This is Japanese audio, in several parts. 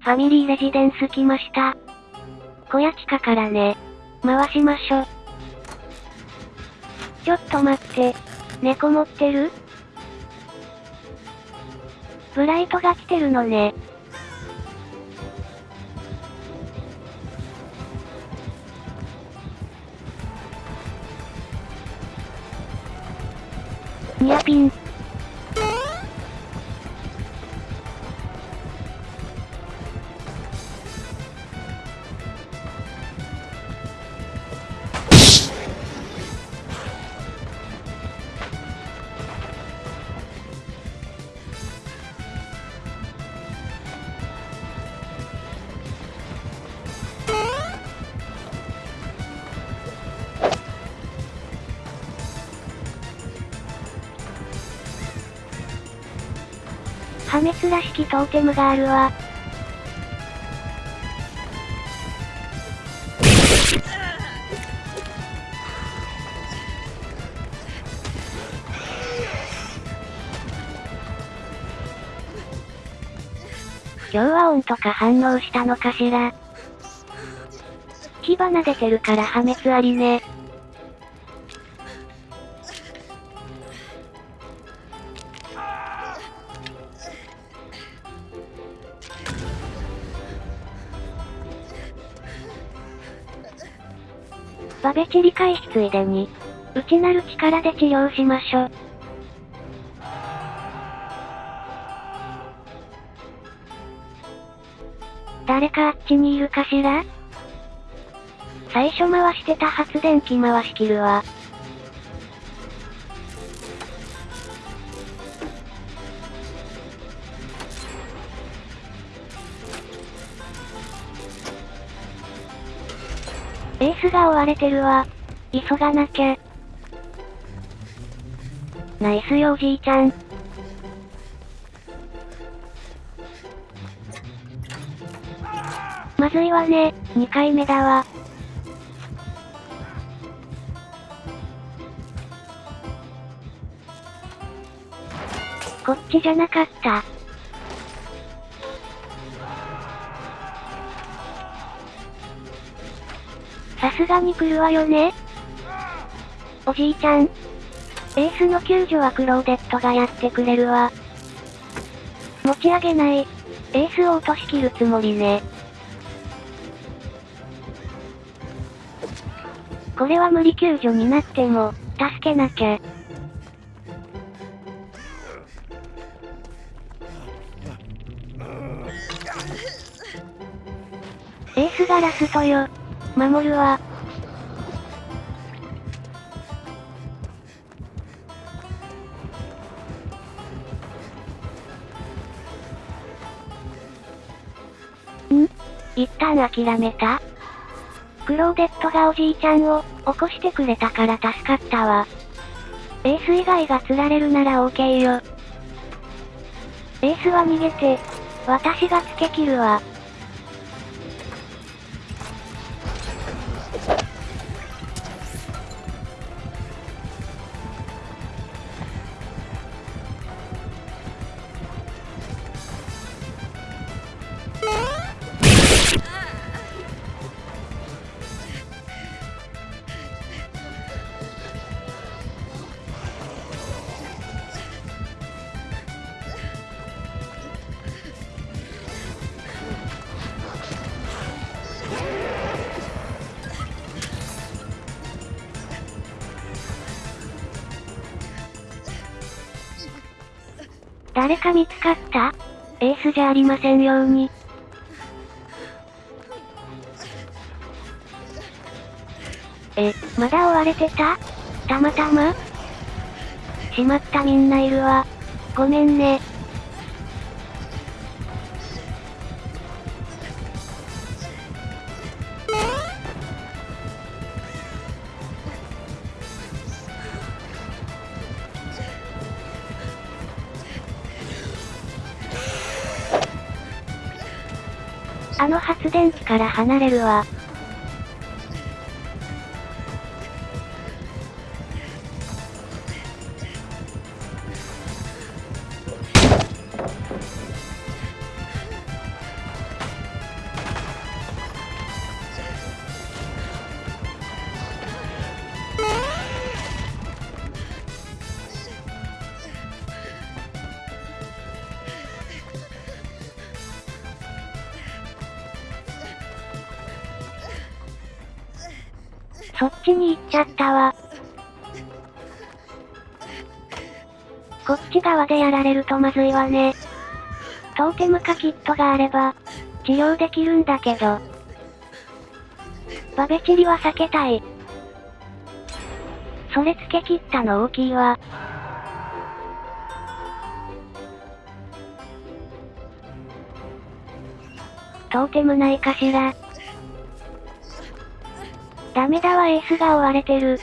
ファミリーレジデンス来ました。小屋地下からね。回しましょ。ちょっと待って。猫持ってる？ブライトが来てるのね。ニアピン。破滅らしきトーテムがあるわ。今日は音とか反応したのかしら火花出てるから破滅ありね。バベチ理解しついでに、内なる力で治療しましょ。誰かあっちにいるかしら？最初回してた発電機回し切るわ。エースが追われてるわ。急がなきゃ。ナイスよおじいちゃん。まずいわね、2回目だわ。こっちじゃなかった。すがに来るわよねおじいちゃん。エースの救助はクローデットがやってくれるわ。持ち上げない。エースを落としきるつもりね。これは無理救助になっても、助けなきゃ。エースがラストよ。守るわ。一旦諦めたクローデットがおじいちゃんを起こしてくれたから助かったわ。エース以外が釣られるなら OK よ。エースは逃げて、私がつけ切るわ。誰か見つかった？エースじゃありませんように。え、まだ追われてた？たまたま？しまったみんないるわ。ごめんね。あの発電機から離れるわ。そっちに行っちゃったわ。こっち側でやられるとまずいわね。トーテムかキットがあれば、治療できるんだけど。バベチリは避けたい。それつけ切ったの大きいわ。トーテムないかしら。ダメだわエースが追われてる。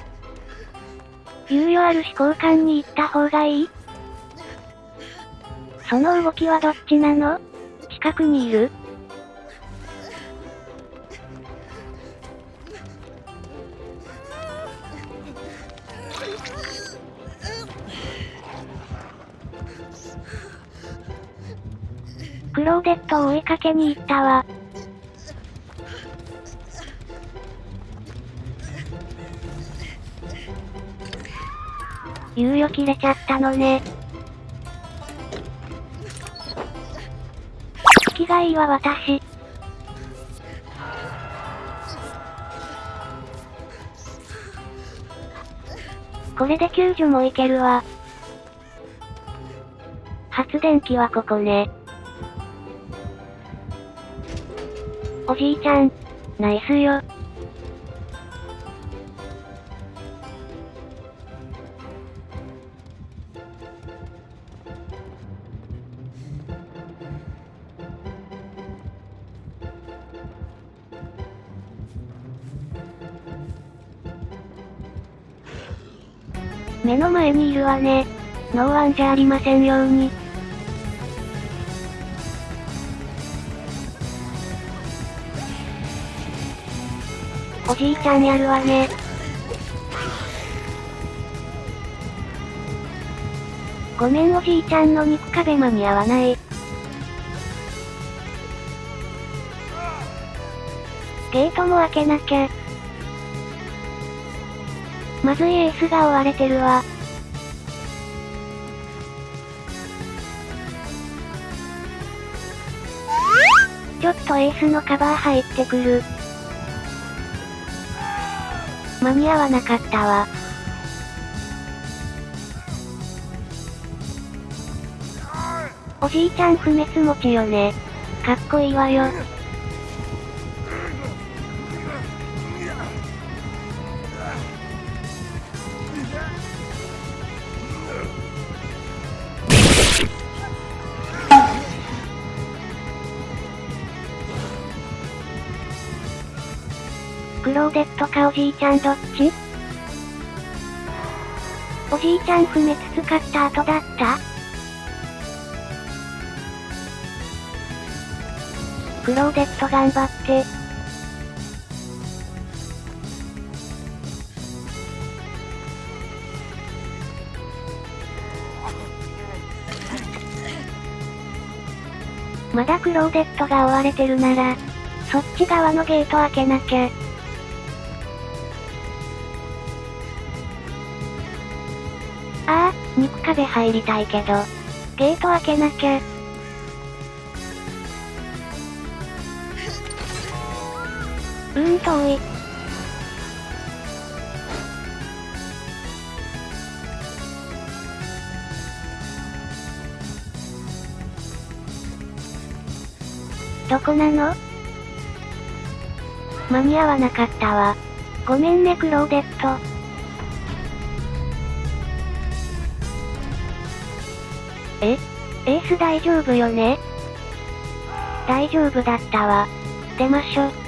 猶予あるし交換に行った方がいい？その動きはどっちなの？近くにいる？クローデットを追いかけに行ったわ。猶予切れちゃったのね。気がいいわ私。これで救助もいけるわ。発電機はここね。おじいちゃん。ナイスよ。目の前にいるわね。ノーワンじゃありませんように。おじいちゃんやるわね。ごめんおじいちゃんの肉壁間に合わない。ゲートも開けなきゃ。まずいエースが追われてるわ。ちょっとエースのカバー入ってくる。間に合わなかったわ。おじいちゃん不滅持ちよね。かっこいいわよ。ローデットかおじいちゃんどっちおじいちゃん不滅使った後だった？クローデット頑張って。まだクローデットが追われてるなら、そっち側のゲート開けなきゃ。肉壁入りたいけど、ゲート開けなきゃ。うーん遠い。どこなの？間に合わなかったわ。ごめんねクローデット。えエース大丈夫よね？大丈夫だったわ。出ましょ。